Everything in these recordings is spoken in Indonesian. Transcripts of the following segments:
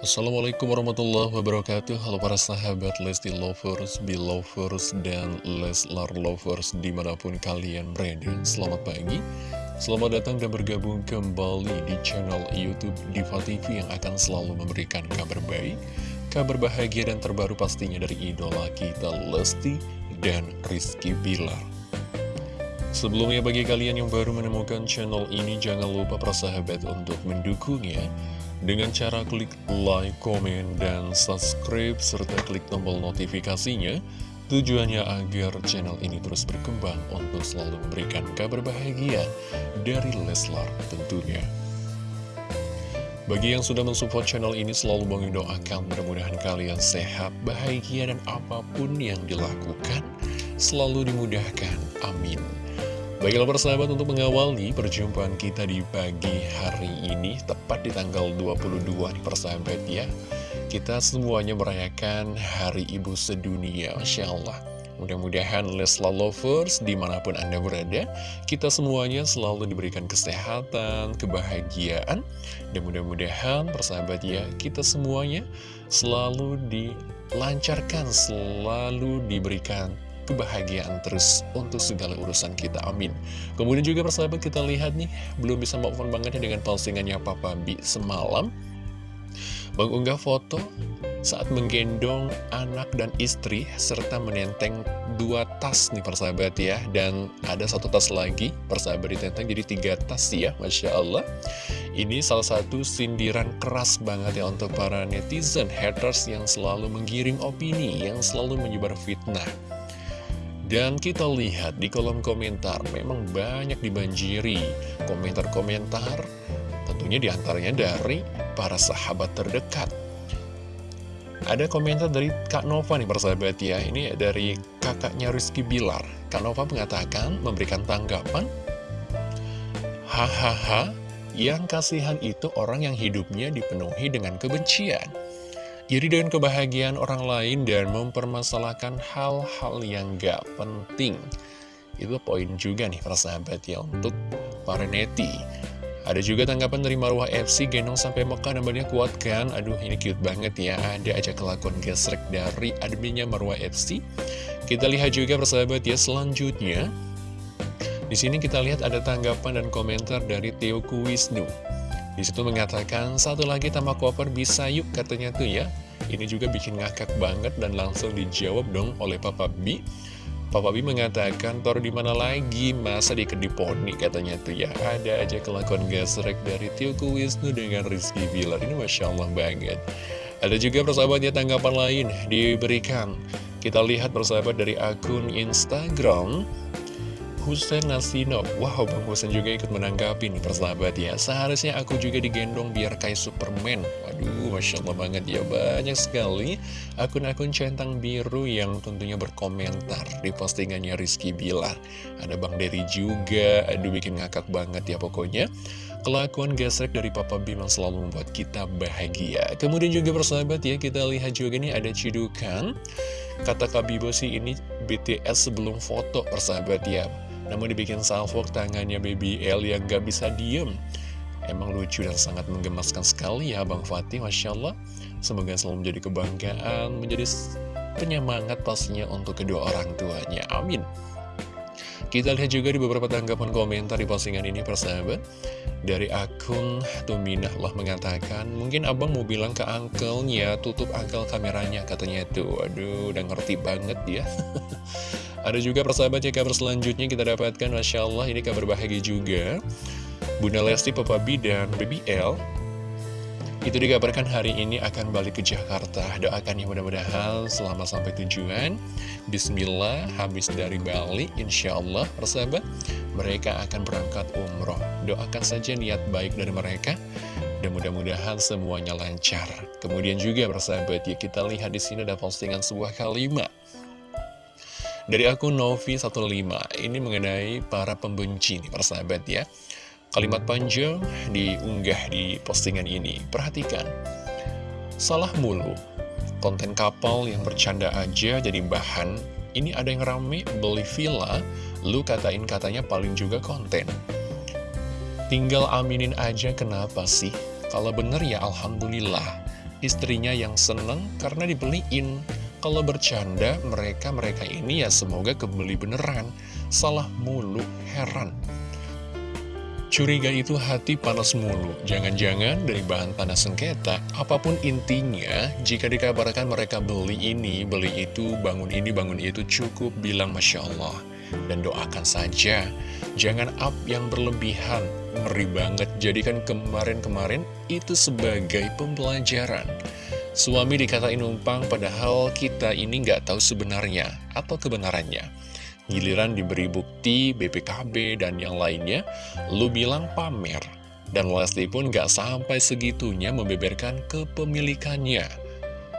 Assalamualaikum warahmatullahi wabarakatuh. Halo para sahabat Lesti Lovers, Belovers, dan Leslar Lovers di mana pun kalian berada. Selamat pagi, selamat datang dan bergabung kembali di channel Youtube Diva TV yang akan selalu memberikan kabar baik Kabar bahagia dan terbaru pastinya dari idola kita Lesti dan Rizky Bilar Sebelumnya bagi kalian yang baru menemukan channel ini jangan lupa para sahabat untuk mendukungnya dengan cara klik like, komen, dan subscribe, serta klik tombol notifikasinya, tujuannya agar channel ini terus berkembang untuk selalu memberikan kabar bahagia dari Leslar tentunya. Bagi yang sudah mensupport channel ini selalu bangin doakan mudah-mudahan kalian sehat, bahagia, dan apa pun yang dilakukan selalu dimudahkan. Amin. Baiklah persahabat untuk mengawali perjumpaan kita di pagi hari ini Tepat di tanggal 22 nih persahabat ya Kita semuanya merayakan Hari Ibu Sedunia Masya Allah. Mudah-mudahan Leslar Lovers di mana pun Anda berada Kita semuanya selalu diberikan kesehatan, kebahagiaan Dan mudah-mudahan persahabat ya Kita semuanya selalu dilancarkan Selalu diberikan kebahagiaan terus untuk segala urusan kita, amin. Kemudian juga persahabat kita lihat nih belum bisa move on banget dengan postingannya Papa Bi semalam. Mengunggah foto saat menggendong anak dan istri serta menenteng dua tas nih persahabat ya. Dan ada satu tas lagi persahabat ditenteng jadi tiga tas ya Masya Allah. Ini salah satu sindiran keras banget ya untuk para netizen haters yang selalu menggiring opini yang selalu menyebar fitnah dan kita lihat di kolom komentar memang banyak dibanjiri komentar-komentar tentunya di antaranya dari para sahabat terdekat. Ada komentar dari Kak Nova nih persahabat ya, ini dari kakaknya Rizky Bilar. Kak Nova mengatakan, memberikan tanggapan, Hahaha, yang kasihan itu orang yang hidupnya dipenuhi dengan kebencian. Iri dengan kebahagiaan orang lain dan mempermasalahkan hal-hal yang gak penting. Itu poin juga nih para sahabat ya untuk para neti. Ada juga tanggapan dari Marwah FC gendong sampai Mekah namanya kuat kan? Aduh ini cute banget ya. Ada aja kelakuan gesrek dari adminnya Marwah FC. Kita lihat juga persahabat ya selanjutnya. Di sini kita lihat ada tanggapan dan komentar dari Teoku Wisnu. Di situ mengatakan, satu lagi tambah koper bisa yuk katanya tuh ya. Ini juga bikin ngakak banget dan langsung dijawab dong oleh Papa B. Papa B mengatakan, tor di mana lagi masa di kediponi katanya tuh ya. Ada aja kelakuan gasrek dari Tioku Wisnu dengan Rizky Bilar. Ini Masya Allah banget. Ada juga persahabatnya tanggapan lain diberikan. Kita lihat persahabat dari akun Instagram Hussein Nasino. Wow, Bang Hussein juga ikut menanggapi nih persahabat ya. Seharusnya aku juga digendong biar kayak Superman. Waduh, Masya Allah banget ya. Banyak sekali akun-akun centang biru yang tentunya berkomentar Di postingannya Rizky Bilar. Ada Bang Dery juga. Aduh, bikin ngakak banget ya pokoknya. Kelakuan gesrek dari Papa Biman selalu membuat kita bahagia. Kemudian juga persahabat ya Kita lihat juga nih ada cidukan Kata Kak Bibo sih ini BTS sebelum foto persahabat ya namun dibikin salvok tangannya Baby L yang gak bisa diem. Emang lucu dan sangat menggemaskan sekali ya Bang Fatih Masya Allah. Semoga selalu menjadi kebanggaan Menjadi penyemangat pastinya untuk kedua orang tuanya. Amin. Kita lihat juga di beberapa tanggapan komentar di postingan ini persahabat. Dari akun Tuminah Allah mengatakan Mungkin abang mau bilang ke uncle-nya Tutup uncle kameranya katanya tuh. Aduh udah ngerti banget ya Ada juga persahabat ya kabar selanjutnya kita dapatkan Masya Allah ini kabar bahagia juga. Bunda Lesti, Papa B, dan Baby L itu dikabarkan hari ini akan balik ke Jakarta. Doakan ya mudah-mudahan selama sampai tujuan. Bismillah habis dari Bali Insya Allah persahabat Mereka akan berangkat umroh. Doakan saja niat baik dari mereka Dan mudah-mudahan semuanya lancar. Kemudian juga persahabat ya kita lihat di sini ada postingan sebuah kalimat dari akun Novi15 ini mengenai para pembenci nih persahabat ya. Kalimat panjang diunggah di postingan ini. Perhatikan. Salah mulu. Konten kapal yang bercanda aja jadi bahan. Ini ada yang rame beli villa. Lu katain katanya paling juga konten. Tinggal aminin aja kenapa sih? Kalau bener ya Alhamdulillah. Istrinya yang seneng karena dibeliin. Kalau bercanda, mereka-mereka ini ya semoga kebeli beneran. Salah mulu, heran. Curiga itu hati panas mulu. Jangan-jangan dari bahan tanah sengketa, apa pun intinya, jika dikabarkan mereka beli ini, beli itu, bangun ini, bangun itu, cukup bilang Masya Allah. Dan doakan saja, jangan up yang berlebihan, ngeri banget. Jadikan kemarin-kemarin itu sebagai pembelajaran. Suami dikatain numpang padahal kita ini nggak tahu sebenarnya atau kebenarannya. Giliran diberi bukti, BPKB, dan yang lainnya, lu bilang pamer. Dan Lesti pun nggak sampai segitunya membeberkan kepemilikannya.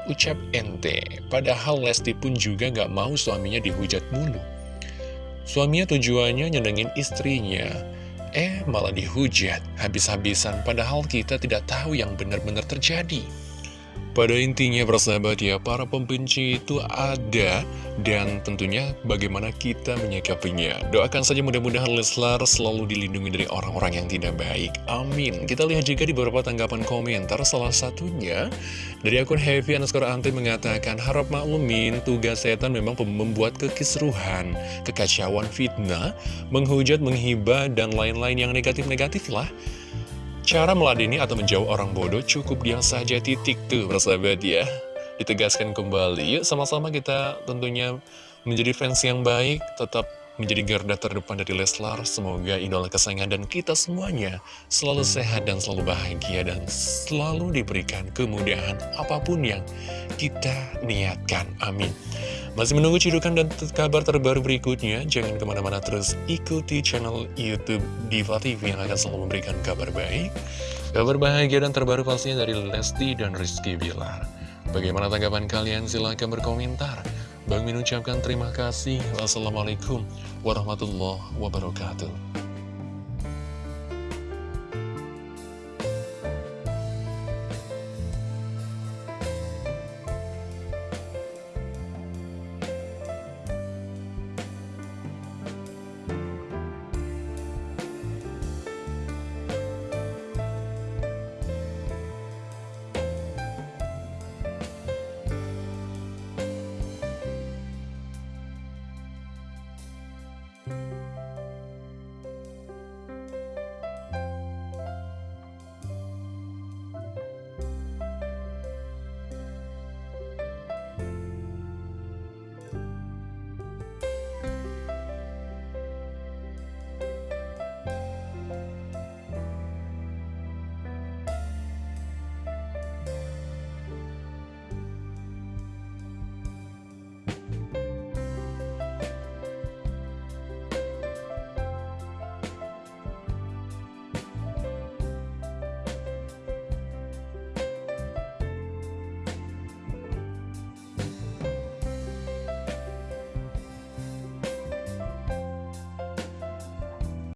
Ucap ente, padahal Lesti pun juga nggak mau suaminya dihujat mulu. Suaminya tujuannya nyenengin istrinya, eh malah dihujat habis-habisan padahal kita tidak tahu yang benar-benar terjadi. Pada intinya persahabat ya, para pembenci itu ada dan tentunya bagaimana kita menyikapinya. Doakan saja mudah-mudahan Leslar selalu dilindungi dari orang-orang yang tidak baik. Amin. Kita lihat juga di beberapa tanggapan komentar, salah satunya dari akun Heavy underscore Ante mengatakan, harap maklumin tugas setan memang membuat kekisruhan, kekacauan fitnah, menghujat, menghibah, dan lain-lain yang negatif-negatif lah. Cara meladeni atau menjauh orang bodoh cukup diam saja titik tuh persahabat ya. Ditegaskan kembali, yuk sama-sama kita tentunya menjadi fans yang baik Tetap menjadi garda terdepan dari Leslar. Semoga idola kesayangan dan kita semuanya selalu sehat dan selalu bahagia Dan selalu diberikan kemudahan apa pun yang kita niatkan, amin masih menunggu cidukan dan kabar terbaru berikutnya? Jangan ke mana-mana terus ikuti channel Youtube Diva TV yang akan selalu memberikan kabar baik, kabar bahagia dan terbaru pastinya dari Lesti dan Rizky Bilar. Bagaimana tanggapan kalian? Silahkan berkomentar. Bang Min ucapkan terima kasih. Wassalamualaikum warahmatullahi wabarakatuh.